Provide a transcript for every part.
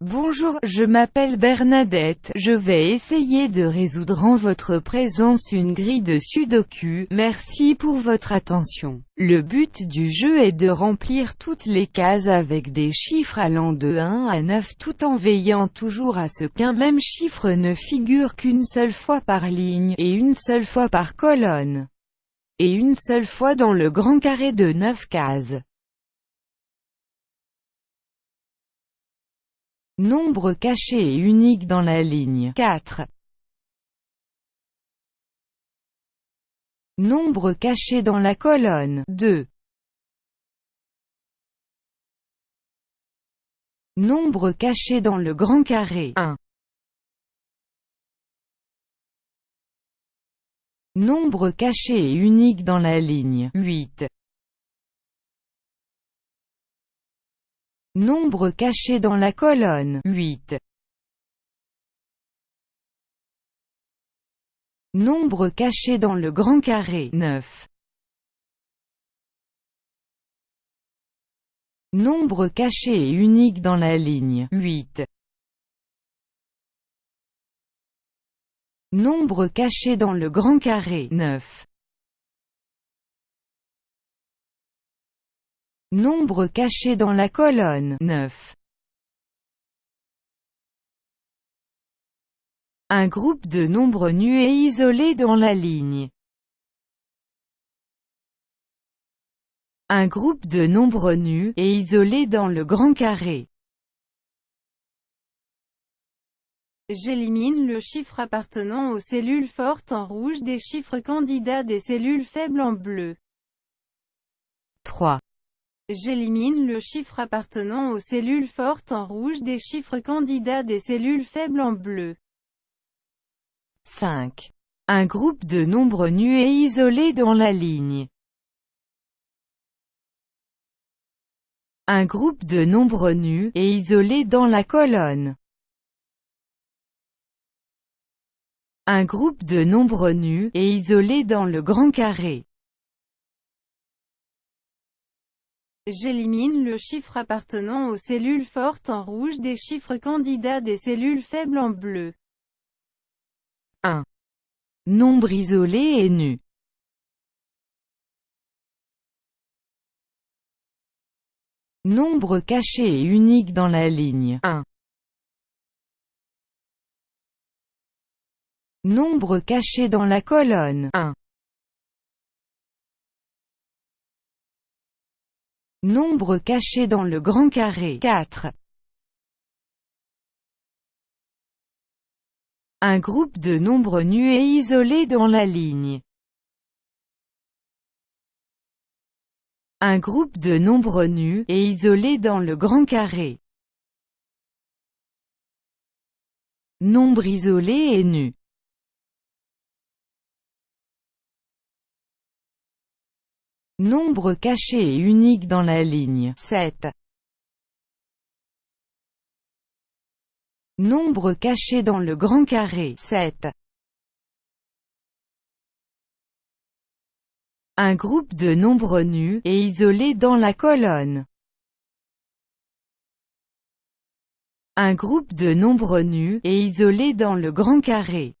Bonjour, je m'appelle Bernadette, je vais essayer de résoudre en votre présence une grille de sudoku, merci pour votre attention. Le but du jeu est de remplir toutes les cases avec des chiffres allant de 1 à 9 tout en veillant toujours à ce qu'un même chiffre ne figure qu'une seule fois par ligne, et une seule fois par colonne, et une seule fois dans le grand carré de 9 cases. Nombre caché et unique dans la ligne 4. Nombre caché dans la colonne 2. Nombre caché dans le grand carré 1. Nombre caché et unique dans la ligne 8. Nombre caché dans la colonne 8. Nombre caché dans le grand carré 9. Nombre caché et unique dans la ligne 8. Nombre caché dans le grand carré 9. Nombre caché dans la colonne 9. Un groupe de nombres nus et isolés dans la ligne. Un groupe de nombres nus et isolés dans le grand carré. J'élimine le chiffre appartenant aux cellules fortes en rouge des chiffres candidats des cellules faibles en bleu. 3. J'élimine le chiffre appartenant aux cellules fortes en rouge des chiffres candidats des cellules faibles en bleu. 5. Un groupe de nombres nus et isolés dans la ligne. Un groupe de nombres nus et isolés dans la colonne. Un groupe de nombres nus et isolés dans le grand carré. J'élimine le chiffre appartenant aux cellules fortes en rouge des chiffres candidats des cellules faibles en bleu. 1. Nombre isolé et nu. Nombre caché et unique dans la ligne 1. Nombre caché dans la colonne 1. Nombre caché dans le grand carré 4. Un groupe de nombres nus et isolés dans la ligne. Un groupe de nombres nus et isolés dans le grand carré. Nombre isolé et nu. Nombre caché et unique dans la ligne 7. Nombre caché dans le grand carré 7. Un groupe de nombres nus et isolés dans la colonne. Un groupe de nombres nus et isolés dans le grand carré.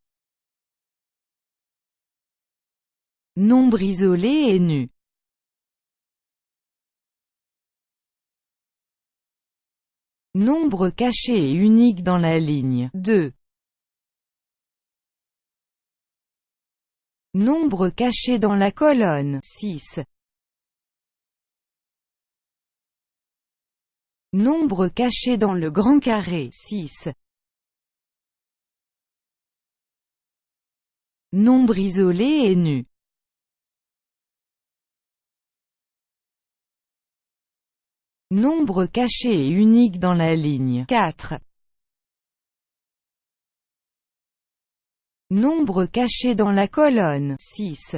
Nombre isolé et nu. Nombre caché et unique dans la ligne 2. Nombre caché dans la colonne 6. Nombre caché dans le grand carré 6. Nombre isolé et nu. Nombre caché et unique dans la ligne 4. Nombre caché dans la colonne 6.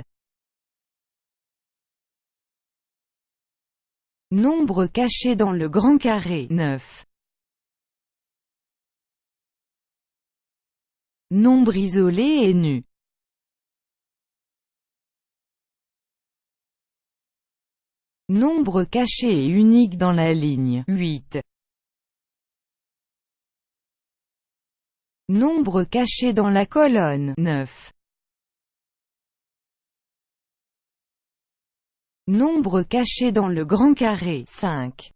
Nombre caché dans le grand carré 9. Nombre isolé et nu. Nombre caché et unique dans la ligne 8. Nombre caché dans la colonne 9. Nombre caché dans le grand carré 5.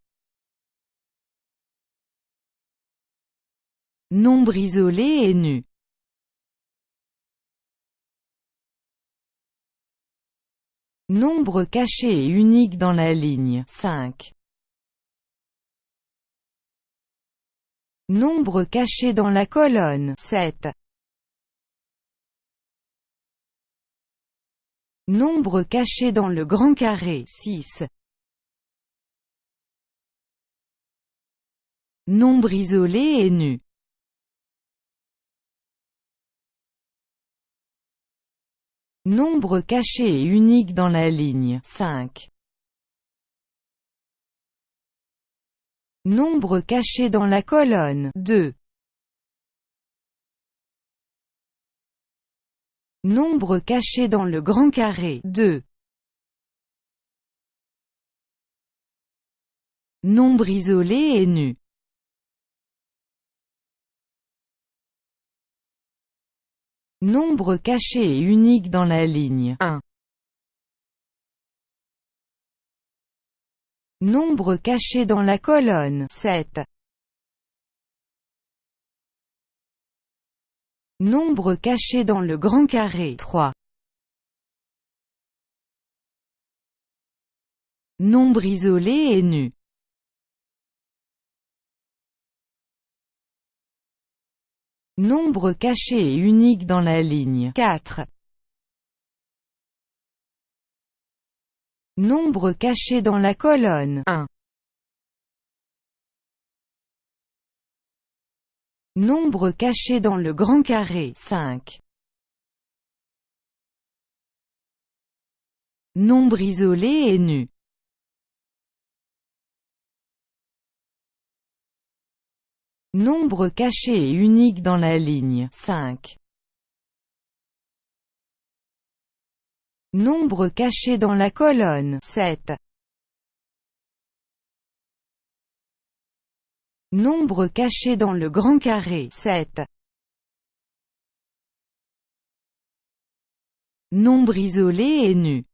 Nombre isolé et nu Nombre caché et unique dans la ligne 5. Nombre caché dans la colonne 7. Nombre caché dans le grand carré 6. Nombre isolé et nu Nombre caché et unique dans la ligne 5. Nombre caché dans la colonne 2. Nombre caché dans le grand carré 2. Nombre isolé et nu Nombre caché et unique dans la ligne 1. Nombre caché dans la colonne 7. Nombre caché dans le grand carré 3. Nombre isolé et nu Nombre caché et unique dans la ligne 4. Nombre caché dans la colonne 1. Nombre caché dans le grand carré 5. Nombre isolé et nu Nombre caché et unique dans la ligne 5. Nombre caché dans la colonne 7. Nombre caché dans le grand carré 7. Nombre isolé et nu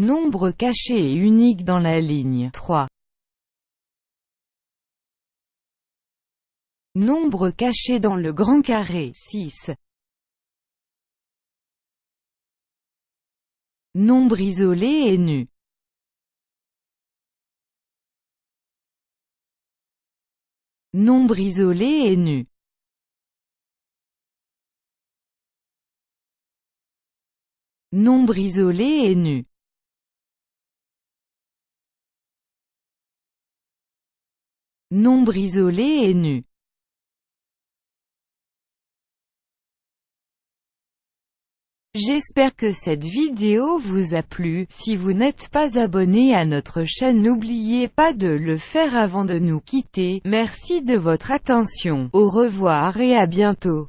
Nombre caché et unique dans la ligne. 3. Nombre caché dans le grand carré. 6. Nombre isolé et nu. Nombre isolé et nu. Nombre isolé et nu Nombre isolé et nu. J'espère que cette vidéo vous a plu, si vous n'êtes pas abonné à notre chaîne n'oubliez pas de le faire avant de nous quitter, merci de votre attention, au revoir et à bientôt.